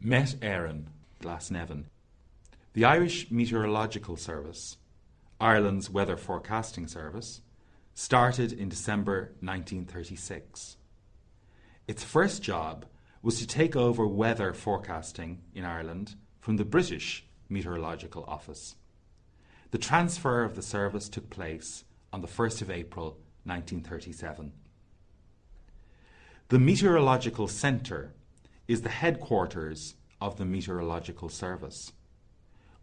Met Éireann, Glasnevin. The Irish Meteorological Service, Ireland's weather forecasting service, started in December 1936. Its first job was to take over weather forecasting in Ireland from the British Meteorological Office. The transfer of the service took place on the 1st of April 1937. The Meteorological Centre is the headquarters of the Meteorological Service.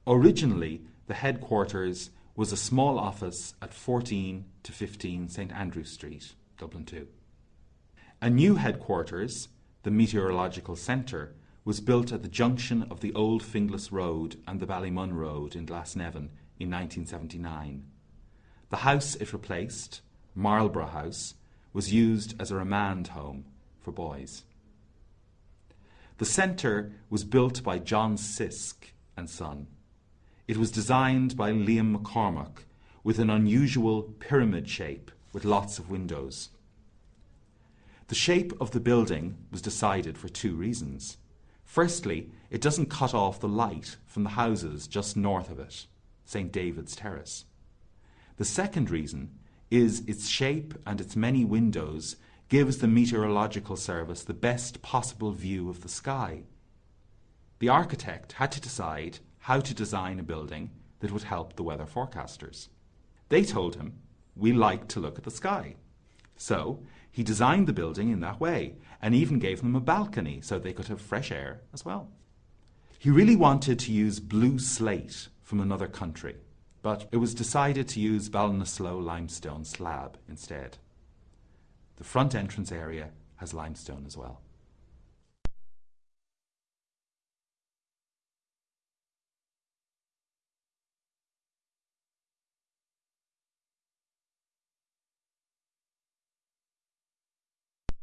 Originally, the headquarters was a small office at 14 to 15 St Andrew Street, Dublin 2. A new headquarters, the Meteorological Centre, was built at the junction of the Old Finglas Road and the Ballymun Road in Glasnevin in 1979. The house it replaced, Marlborough House, was used as a remand home for boys. The centre was built by John Sisk and Son. It was designed by Liam McCormick with an unusual pyramid shape with lots of windows. The shape of the building was decided for two reasons. Firstly, it doesn't cut off the light from the houses just north of it, St. David's Terrace. The second reason is its shape and its many windows gives the meteorological service the best possible view of the sky. The architect had to decide how to design a building that would help the weather forecasters. They told him, We like to look at the sky. So he designed the building in that way and even gave them a balcony so they could have fresh air as well. He really wanted to use blue slate from another country, but it was decided to use Ballinasloe limestone slab instead. The front entrance area has limestone as well.